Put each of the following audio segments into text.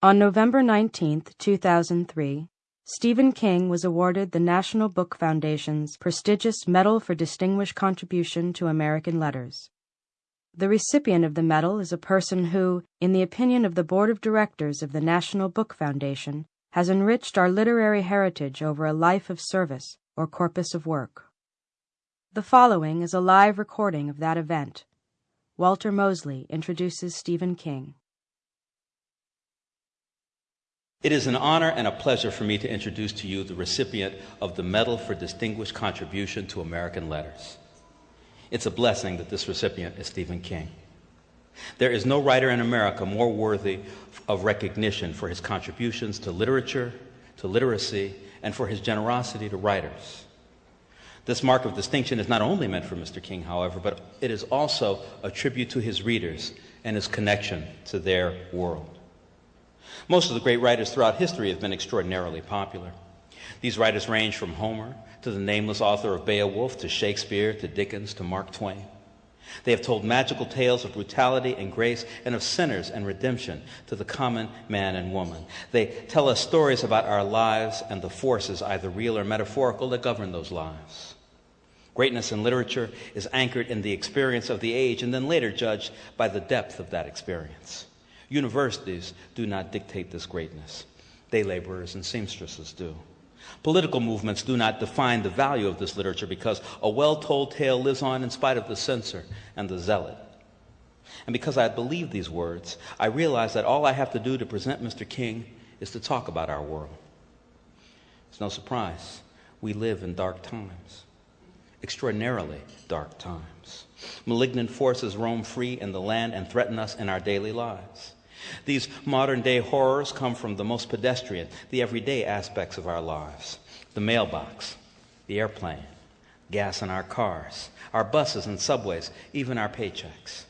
On November 19, 2003, Stephen King was awarded the National Book Foundation's prestigious Medal for Distinguished Contribution to American Letters. The recipient of the medal is a person who, in the opinion of the Board of Directors of the National Book Foundation, has enriched our literary heritage over a life of service or corpus of work. The following is a live recording of that event. Walter Mosley introduces Stephen King. It is an honor and a pleasure for me to introduce to you the recipient of the Medal for Distinguished Contribution to American Letters. It's a blessing that this recipient is Stephen King. There is no writer in America more worthy of recognition for his contributions to literature, to literacy, and for his generosity to writers. This mark of distinction is not only meant for Mr. King, however, but it is also a tribute to his readers and his connection to their world. Most of the great writers throughout history have been extraordinarily popular. These writers range from Homer to the nameless author of Beowulf to Shakespeare to Dickens to Mark Twain. They have told magical tales of brutality and grace and of sinners and redemption to the common man and woman. They tell us stories about our lives and the forces, either real or metaphorical, that govern those lives. Greatness in literature is anchored in the experience of the age and then later judged by the depth of that experience. Universities do not dictate this greatness, day laborers and seamstresses do. Political movements do not define the value of this literature because a well told tale lives on in spite of the censor and the zealot. And because I believe these words, I realize that all I have to do to present Mr. King is to talk about our world. It's no surprise. We live in dark times extraordinarily dark times. Malignant forces roam free in the land and threaten us in our daily lives. These modern day horrors come from the most pedestrian, the everyday aspects of our lives the mailbox, the airplane, gas in our cars, our buses and subways, even our paychecks.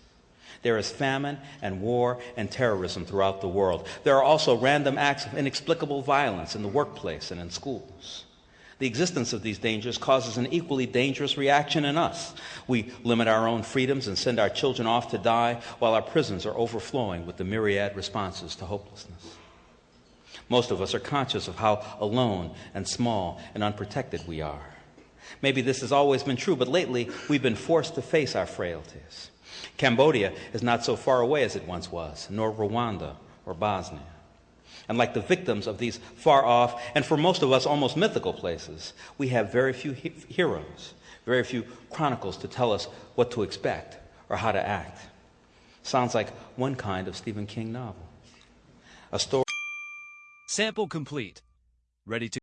There is famine and war and terrorism throughout the world. There are also random acts of inexplicable violence in the workplace and in schools. The existence of these dangers causes an equally dangerous reaction in us. We limit our own freedoms and send our children off to die while our prisons are overflowing with the myriad responses to hopelessness. Most of us are conscious of how alone and small and unprotected we are. Maybe this has always been true, but lately we've been forced to face our frailties. Cambodia is not so far away as it once was, nor Rwanda or Bosnia. And like the victims of these far off, and for most of us, almost mythical places, we have very few he- heroes, very few chronicles to tell us what to expect or how to act. Sounds like one kind of Stephen King novel. A story. Sample complete. Ready to.